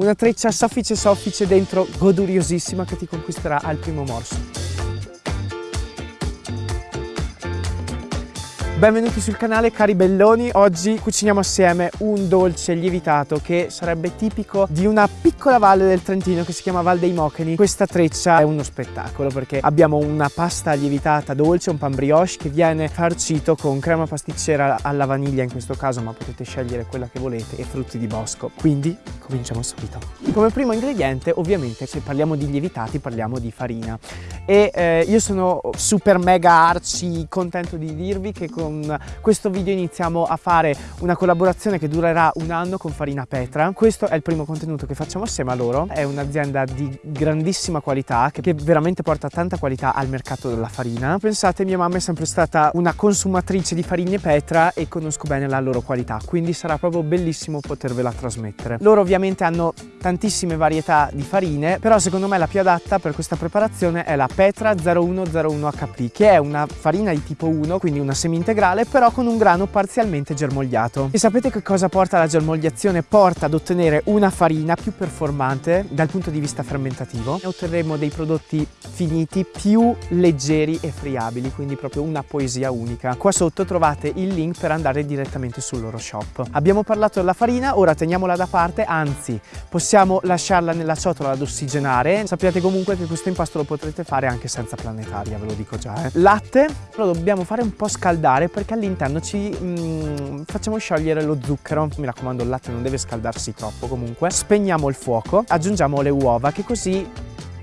Una treccia soffice soffice dentro, goduriosissima che ti conquisterà al primo morso. Benvenuti sul canale cari belloni, oggi cuciniamo assieme un dolce lievitato che sarebbe tipico di una piccola valle del Trentino che si chiama Val dei Mocheni. Questa treccia è uno spettacolo perché abbiamo una pasta lievitata dolce, un pan brioche che viene farcito con crema pasticcera alla vaniglia in questo caso ma potete scegliere quella che volete e frutti di bosco. Quindi cominciamo subito. Come primo ingrediente ovviamente se parliamo di lievitati parliamo di farina e eh, io sono super mega arci contento di dirvi che con questo video iniziamo a fare una collaborazione che durerà un anno con Farina Petra. Questo è il primo contenuto che facciamo assieme a loro. È un'azienda di grandissima qualità che veramente porta tanta qualità al mercato della farina. Pensate, mia mamma è sempre stata una consumatrice di farine Petra e conosco bene la loro qualità, quindi sarà proprio bellissimo potervela trasmettere. Loro ovviamente hanno tantissime varietà di farine, però secondo me la più adatta per questa preparazione è la Petra 0101 HP, che è una farina di tipo 1, quindi una semi-integrale integrale però con un grano parzialmente germogliato. E sapete che cosa porta la germogliazione? Porta ad ottenere una farina più performante dal punto di vista fermentativo e otterremo dei prodotti finiti più leggeri e friabili, quindi proprio una poesia unica. Qua sotto trovate il link per andare direttamente sul loro shop. Abbiamo parlato della farina, ora teniamola da parte, anzi possiamo lasciarla nella ciotola ad ossigenare. Sappiate comunque che questo impasto lo potrete fare anche senza planetaria, ve lo dico già. Eh. Latte lo dobbiamo fare un po' scaldare perché all'interno ci mm, facciamo sciogliere lo zucchero. Mi raccomando il latte non deve scaldarsi troppo comunque. Spegniamo il fuoco, aggiungiamo le uova che così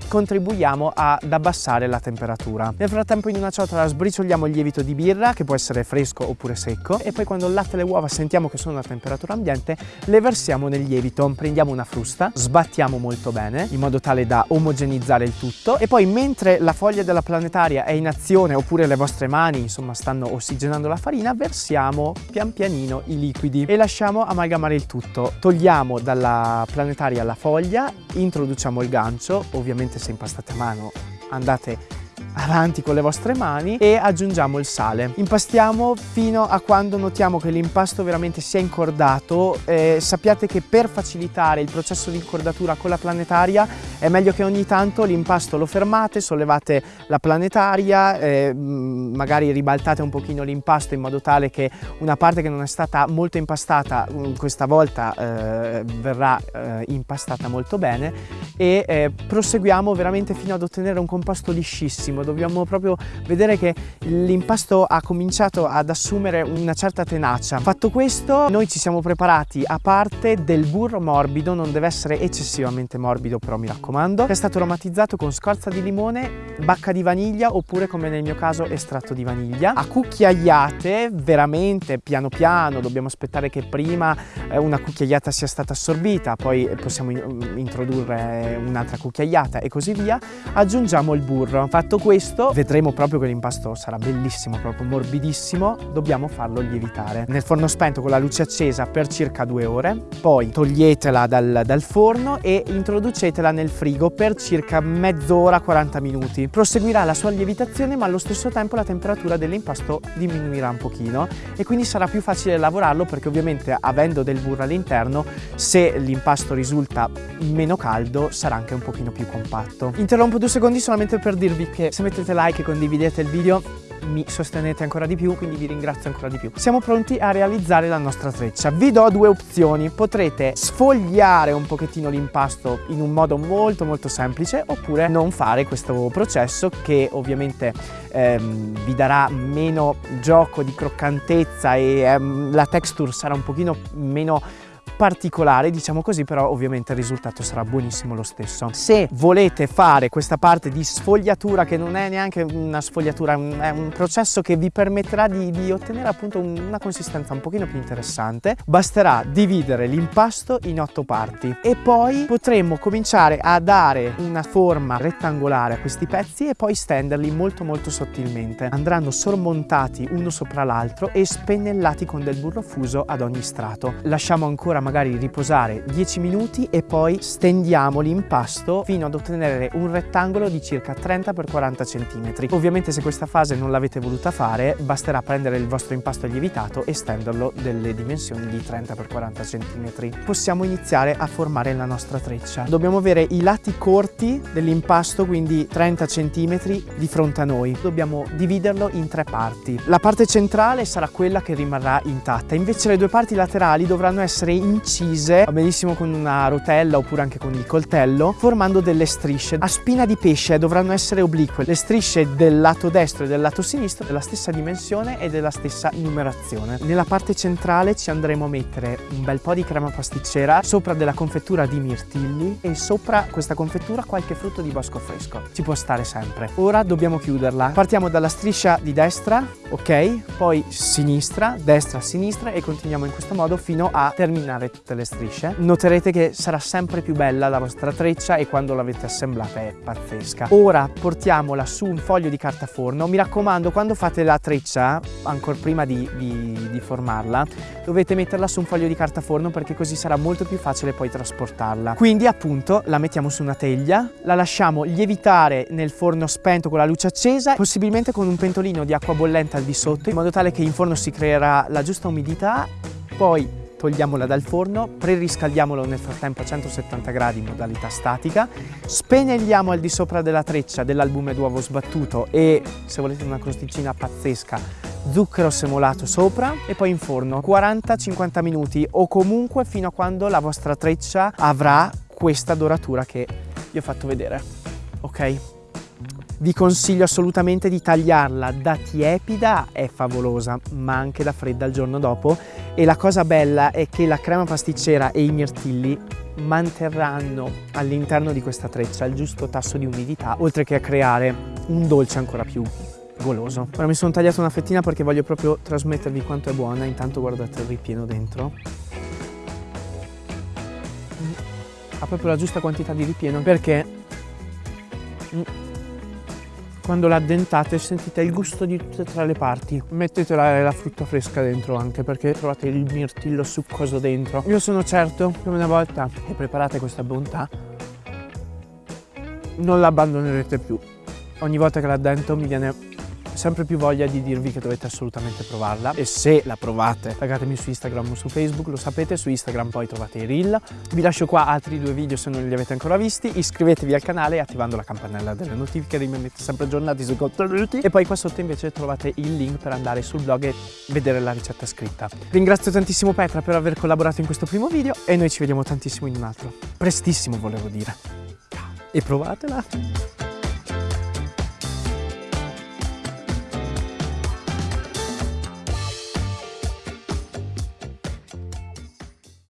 contribuiamo ad abbassare la temperatura. Nel frattempo in una ciotola sbricioliamo il lievito di birra che può essere fresco oppure secco e poi quando il latte e le uova sentiamo che sono a temperatura ambiente le versiamo nel lievito. Prendiamo una frusta, sbattiamo molto bene in modo tale da omogenizzare il tutto e poi mentre la foglia della planetaria è in azione oppure le vostre mani insomma stanno ossigenando la farina versiamo pian pianino i liquidi e lasciamo amalgamare il tutto. Togliamo dalla planetaria la foglia, introduciamo il gancio ovviamente se impastate a mano andate avanti con le vostre mani e aggiungiamo il sale. Impastiamo fino a quando notiamo che l'impasto veramente si è incordato. Eh, sappiate che per facilitare il processo di incordatura con la planetaria è meglio che ogni tanto l'impasto lo fermate, sollevate la planetaria, eh, magari ribaltate un pochino l'impasto in modo tale che una parte che non è stata molto impastata mm, questa volta eh, verrà eh, impastata molto bene e eh, proseguiamo veramente fino ad ottenere un composto liscissimo dobbiamo proprio vedere che l'impasto ha cominciato ad assumere una certa tenacia. Fatto questo noi ci siamo preparati a parte del burro morbido, non deve essere eccessivamente morbido però mi raccomando, è stato aromatizzato con scorza di limone, bacca di vaniglia oppure come nel mio caso estratto di vaniglia. A cucchiaiate veramente piano piano, dobbiamo aspettare che prima eh, una cucchiaiata sia stata assorbita, poi possiamo introdurre un'altra cucchiaiata e così via. Aggiungiamo il burro. Fatto questo vedremo proprio che l'impasto sarà bellissimo, proprio morbidissimo, dobbiamo farlo lievitare. Nel forno spento con la luce accesa per circa due ore, poi toglietela dal, dal forno e introducetela nel frigo per circa mezz'ora, 40 minuti. Proseguirà la sua lievitazione ma allo stesso tempo la temperatura dell'impasto diminuirà un pochino e quindi sarà più facile lavorarlo perché ovviamente avendo del burro all'interno se l'impasto risulta meno caldo sarà anche un pochino più compatto. Interrompo due secondi solamente per dirvi che se mettete like e condividete il video mi sostenete ancora di più, quindi vi ringrazio ancora di più. Siamo pronti a realizzare la nostra treccia. Vi do due opzioni. Potrete sfogliare un pochettino l'impasto in un modo molto molto semplice oppure non fare questo processo che ovviamente ehm, vi darà meno gioco di croccantezza e ehm, la texture sarà un pochino meno particolare diciamo così però ovviamente il risultato sarà buonissimo lo stesso. Se volete fare questa parte di sfogliatura che non è neanche una sfogliatura è un processo che vi permetterà di, di ottenere appunto una consistenza un pochino più interessante. Basterà dividere l'impasto in otto parti e poi potremmo cominciare a dare una forma rettangolare a questi pezzi e poi stenderli molto molto sottilmente andranno sormontati uno sopra l'altro e spennellati con del burro fuso ad ogni strato. Lasciamo ancora magari riposare 10 minuti e poi stendiamo l'impasto fino ad ottenere un rettangolo di circa 30 x 40 cm. Ovviamente se questa fase non l'avete voluta fare basterà prendere il vostro impasto lievitato e stenderlo delle dimensioni di 30 x 40 cm. Possiamo iniziare a formare la nostra treccia. Dobbiamo avere i lati corti dell'impasto, quindi 30 cm di fronte a noi. Dobbiamo dividerlo in tre parti. La parte centrale sarà quella che rimarrà intatta, invece le due parti laterali dovranno essere incise, va benissimo con una rotella oppure anche con il coltello, formando delle strisce. A spina di pesce dovranno essere oblique. Le strisce del lato destro e del lato sinistro della stessa dimensione e della stessa numerazione. Nella parte centrale ci andremo a mettere un bel po' di crema pasticcera sopra della confettura di mirtilli e sopra questa confettura qualche frutto di bosco fresco. Ci può stare sempre. Ora dobbiamo chiuderla. Partiamo dalla striscia di destra, ok? Poi sinistra, destra, sinistra e continuiamo in questo modo fino a terminare tutte le strisce. Noterete che sarà sempre più bella la vostra treccia e quando l'avete assemblata è pazzesca. Ora portiamola su un foglio di carta forno. Mi raccomando, quando fate la treccia, ancora prima di, di, di formarla, dovete metterla su un foglio di carta forno perché così sarà molto più facile poi trasportarla. Quindi appunto la mettiamo su una teglia, la lasciamo lievitare nel forno spento con la luce accesa, possibilmente con un pentolino di acqua bollente al di sotto, in modo tale che in forno si creerà la giusta umidità, poi togliamola dal forno, preriscaldiamolo nel frattempo a 170 gradi in modalità statica, spennelliamo al di sopra della treccia dell'albume d'uovo sbattuto e se volete una crosticina pazzesca zucchero semolato sopra e poi in forno 40-50 minuti o comunque fino a quando la vostra treccia avrà questa doratura che vi ho fatto vedere, ok? Vi consiglio assolutamente di tagliarla da tiepida, è favolosa, ma anche da fredda il giorno dopo. E la cosa bella è che la crema pasticcera e i mirtilli manterranno all'interno di questa treccia il giusto tasso di umidità, oltre che a creare un dolce ancora più goloso. Ora mi sono tagliato una fettina perché voglio proprio trasmettervi quanto è buona, intanto guardate il ripieno dentro. Ha proprio la giusta quantità di ripieno perché mm, quando la addentate sentite il gusto di tutte e tre le parti. Mettete la, la frutta fresca dentro anche perché trovate il mirtillo succoso dentro. Io sono certo che una volta che preparate questa bontà non la abbandonerete più. Ogni volta che la addento mi viene sempre più voglia di dirvi che dovete assolutamente provarla e se la provate taggatemi su Instagram o su Facebook, lo sapete, su Instagram poi trovate i reel. Vi lascio qua altri due video se non li avete ancora visti, iscrivetevi al canale attivando la campanella delle notifiche, rimanete sempre aggiornati sui contenuti e poi qua sotto invece trovate il link per andare sul blog e vedere la ricetta scritta. Ringrazio tantissimo Petra per aver collaborato in questo primo video e noi ci vediamo tantissimo in un altro, prestissimo volevo dire. E provatela!